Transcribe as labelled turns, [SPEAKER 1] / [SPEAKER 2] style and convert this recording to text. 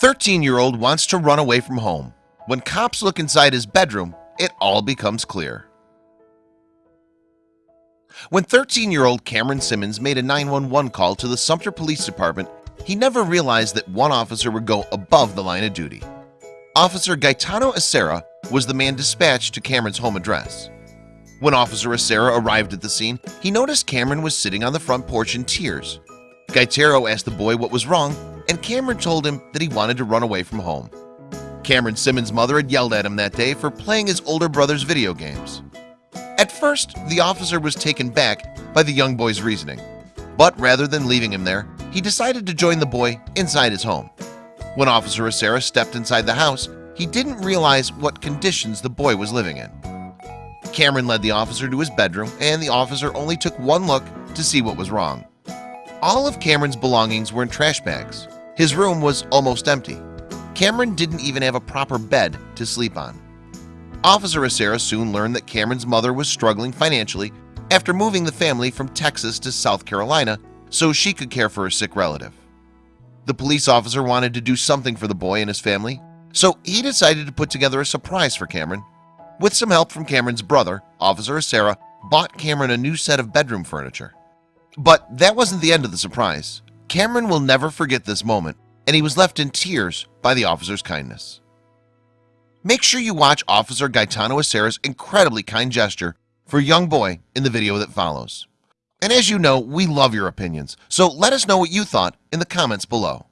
[SPEAKER 1] 13-year-old wants to run away from home. When cops look inside his bedroom it all becomes clear. When 13-year-old Cameron Simmons made a 911 call to the Sumter Police Department He never realized that one officer would go above the line of duty. Officer Gaetano Acerra was the man dispatched to Cameron's home address. When officer Acerra arrived at the scene He noticed Cameron was sitting on the front porch in tears. Gaetero asked the boy what was wrong and Cameron told him that he wanted to run away from home. Cameron Simmons mother had yelled at him that day for playing his older brother's video games. At first the officer was taken back by the young boy's reasoning But rather than leaving him there he decided to join the boy inside his home. When officer Acerra stepped inside the house He didn't realize what conditions the boy was living in. Cameron led the officer to his bedroom and the officer only took one look to see what was wrong. All of Cameron's belongings were in trash bags his room was almost empty. Cameron didn't even have a proper bed to sleep on. Officer Acerra soon learned that Cameron's mother was struggling financially after moving the family from Texas to South Carolina so she could care for a sick relative. The police officer wanted to do something for the boy and his family So he decided to put together a surprise for Cameron. With some help from Cameron's brother officer Acerra bought Cameron a new set of bedroom furniture. But that wasn't the end of the surprise Cameron will never forget this moment and he was left in tears by the officer's kindness. Make sure you watch officer Gaetano Acerra's incredibly kind gesture for a young boy in the video that follows. And as you know we love your opinions so let us know what you thought in the comments below